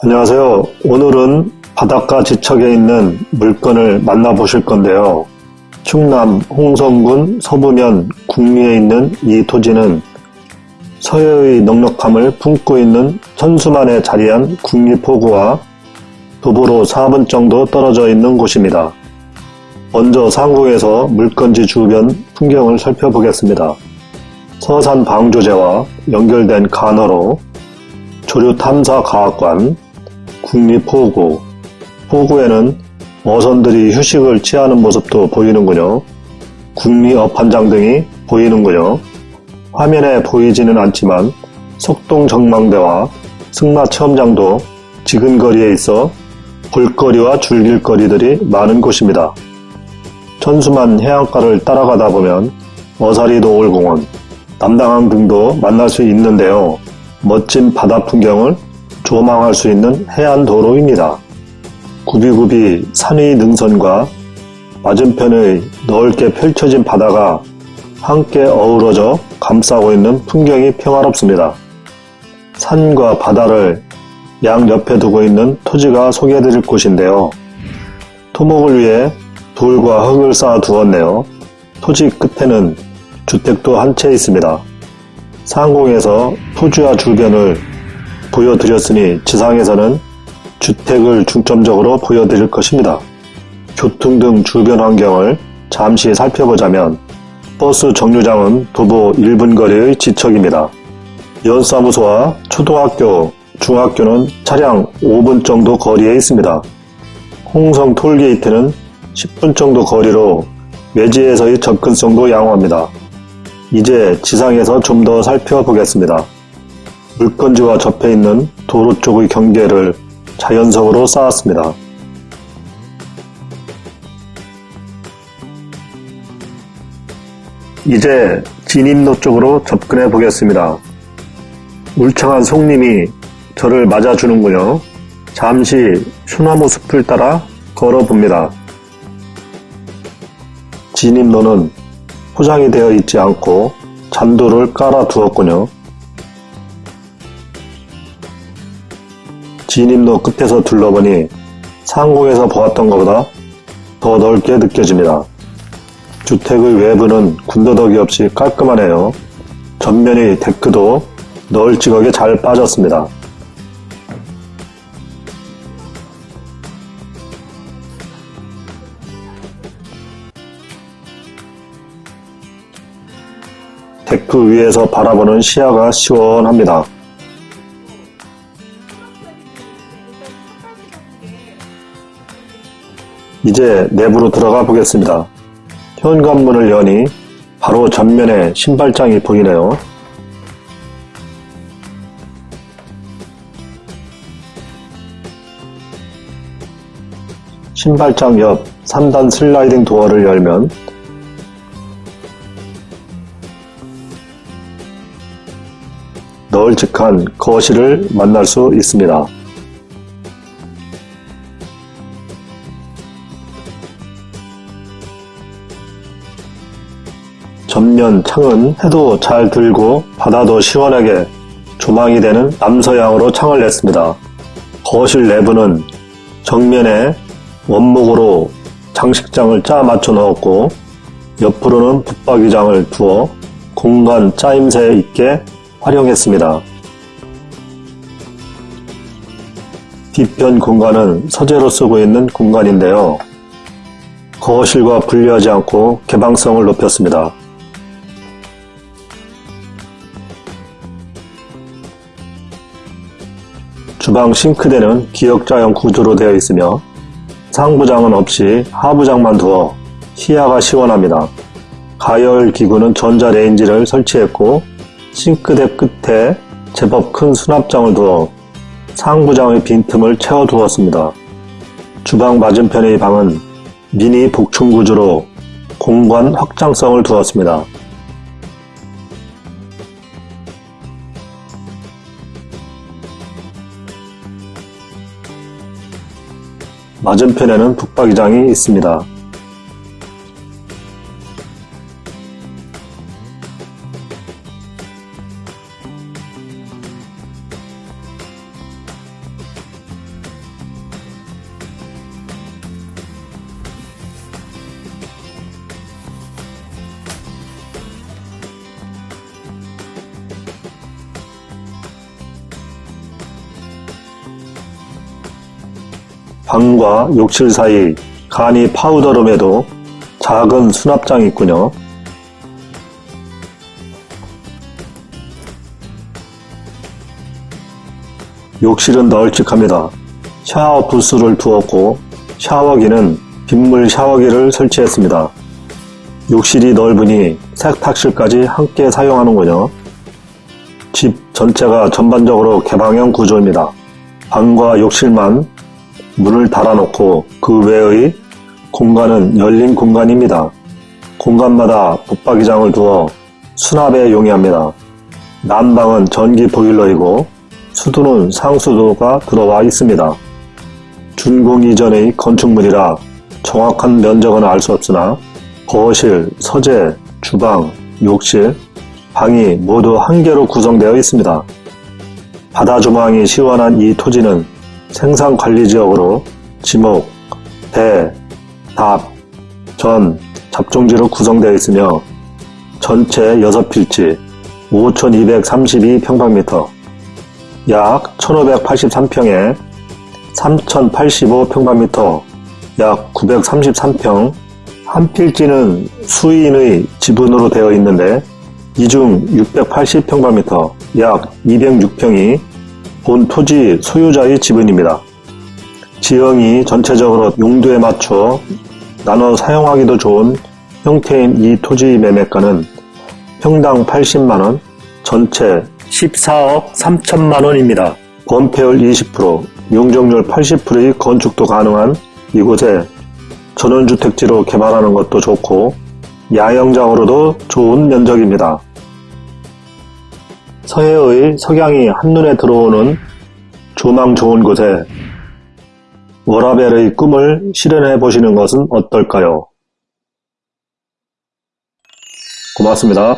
안녕하세요. 오늘은 바닷가 지척에 있는 물건을 만나보실 건데요. 충남 홍성군 서부면 국리에 있는 이 토지는 서해의 넉넉함을 품고 있는 천수만에 자리한 국리포구와 도보로 4분 정도 떨어져 있는 곳입니다. 먼저 상공에서 물건지 주변 풍경을 살펴보겠습니다. 서산 방조제와 연결된 간호로 조류탐사과학관, 국립포구, 포구에는 어선들이 휴식을 취하는 모습도 보이는군요. 국리어판장 등이 보이는군요. 화면에 보이지는 않지만 석동정망대와 승마체험장도 지근 거리에 있어 볼거리와 줄길거리들이 많은 곳입니다. 천수만 해안가를 따라가다 보면 어사리 도올공원, 남당항 등도 만날 수 있는데요. 멋진 바다 풍경을 조망할 수 있는 해안도로입니다. 구비구비 산의 능선과 맞은편의 넓게 펼쳐진 바다가 함께 어우러져 감싸고 있는 풍경이 평화롭습니다. 산과 바다를 양옆에 두고 있는 토지가 소개해드릴 곳인데요. 토목을 위해 돌과 흙을 쌓아 두었네요. 토지 끝에는 주택도 한 채 있습니다. 상공에서 토지와 주변을 보여드렸으니 지상에서는 주택을 중점적으로 보여드릴 것입니다. 교통 등 주변 환경을 잠시 살펴보자면 버스 정류장은 도보 1분 거리의 지척입니다. 연사무소와 초등학교, 중학교는 차량 5분 정도 거리에 있습니다. 홍성 톨게이트는 10분 정도 거리로 외지에서의 접근성도 양호합니다. 이제 지상에서 좀 더 살펴보겠습니다. 물건지와 접해 있는 도로 쪽의 경계를 자연석으로 쌓았습니다. 이제 진입로 쪽으로 접근해 보겠습니다. 울창한 송림이 저를 맞아주는군요. 잠시 소나무 숲을 따라 걸어봅니다. 진입로는 포장이 되어 있지 않고 잔도를 깔아 두었군요. 진입로 끝에서 둘러보니 상공에서 보았던 것보다 더 넓게 느껴집니다. 주택의 외부는 군더더기 없이 깔끔하네요. 전면의 데크도 널찍하게 잘 빠졌습니다. 데크 위에서 바라보는 시야가 시원합니다. 이제 내부로 들어가 보겠습니다. 현관문을 여니 바로 전면에 신발장이 보이네요. 신발장 옆 3단 슬라이딩 도어를 열면 널찍한 거실을 만날 수 있습니다. 전면 창은 해도 잘 들고 바다도 시원하게 조망이 되는 남서향으로 창을 냈습니다. 거실 내부는 정면에 원목으로 장식장을 짜 맞춰 넣었고 옆으로는 붙박이장을 두어 공간 짜임새 있게 활용했습니다. 뒤편 공간은 서재로 쓰고 있는 공간인데요. 거실과 분리하지 않고 개방성을 높였습니다. 주방 싱크대는 기역자형 구조로 되어 있으며 상부장은 없이 하부장만 두어 시야가 시원합니다. 가열 기구는 전자레인지를 설치했고 싱크대 끝에 제법 큰 수납장을 두어 상부장의 빈틈을 채워 두었습니다. 주방 맞은편의 방은 미니 복층 구조로 공간 확장성을 두었습니다. 맞은편에는 북박이장이 있습니다. 방과 욕실 사이 간이 파우더룸에도 작은 수납장이 있군요. 욕실은 널찍합니다. 샤워 부스를 두었고 샤워기는 빗물 샤워기를 설치했습니다. 욕실이 넓으니 세탁실까지 함께 사용하는군요. 집 전체가 전반적으로 개방형 구조입니다. 방과 욕실만 문을 달아놓고 그 외의 공간은 열린 공간입니다. 공간마다 붙박이장을 두어 수납에 용이합니다. 난방은 전기 보일러이고 수도는 상수도가 들어와 있습니다. 준공 이전의 건축물이라 정확한 면적은 알 수 없으나 거실, 서재, 주방, 욕실, 방이 모두 한 개로 구성되어 있습니다. 바다 조망이 시원한 이 토지는 생산 관리 지역으로 지목, 배, 답, 전, 잡종지로 구성되어 있으며 전체 6필지 5,232평방미터 약 1,583평에 3,085평방미터 약 933평 한 필지는 수인의 지분으로 되어 있는데 이중 680평방미터 약 206평이 본 토지 소유자의 지분입니다. 지형이 전체적으로 용도에 맞춰 나눠 사용하기도 좋은 형태인 이 토지 매매가는 평당 80만원, 전체 14억 3천만원입니다. 건폐율 20%, 용적률 80%의 건축도 가능한 이곳에 전원주택지로 개발하는 것도 좋고 야영장으로도 좋은 면적입니다. 서해의 석양이 한눈에 들어오는 조망 좋은 곳에 워라벨의 꿈을 실현해 보시는 것은 어떨까요? 고맙습니다.